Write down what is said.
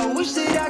I wish that I